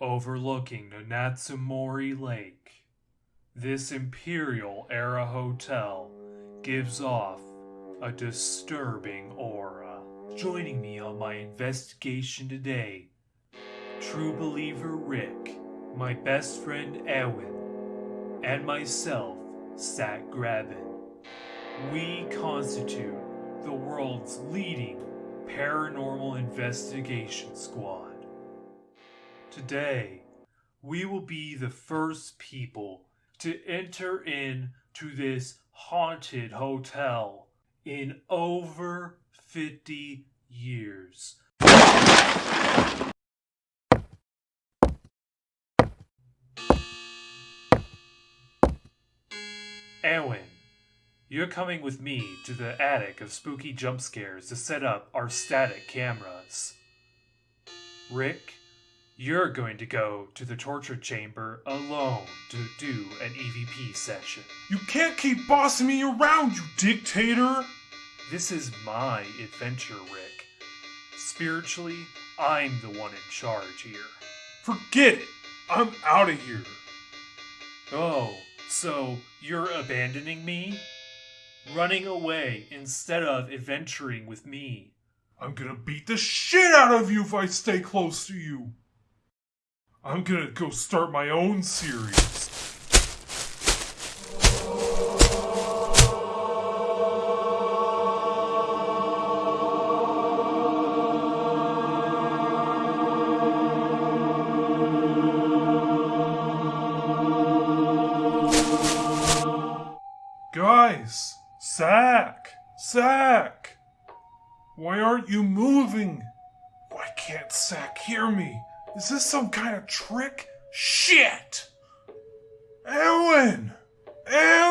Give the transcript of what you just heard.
overlooking Natsumori Lake. This Imperial era hotel gives off a disturbing aura. Joining me on my investigation today, true believer Rick, my best friend Ewan, and myself, Sat Graben. We constitute the world's leading paranormal investigation squad. Today, we will be the first people to enter into this haunted hotel in over 50 years. Ewan, you're coming with me to the attic of spooky jump scares to set up our static cameras. Rick, you're going to go to the torture chamber alone to do an EVP session. You can't keep bossing me around, you dictator! This is my adventure, Rick. Spiritually, I'm the one in charge here. Forget it! I'm out of here! Oh, so you're abandoning me? Running away instead of adventuring with me? I'm gonna beat the shit out of you if I stay close to you! I'm gonna go start my own series. Guys! Zach! Zach! Why aren't you moving? Why can't Zach hear me? Is this some kind of trick? Shit! Ellen! Ellen!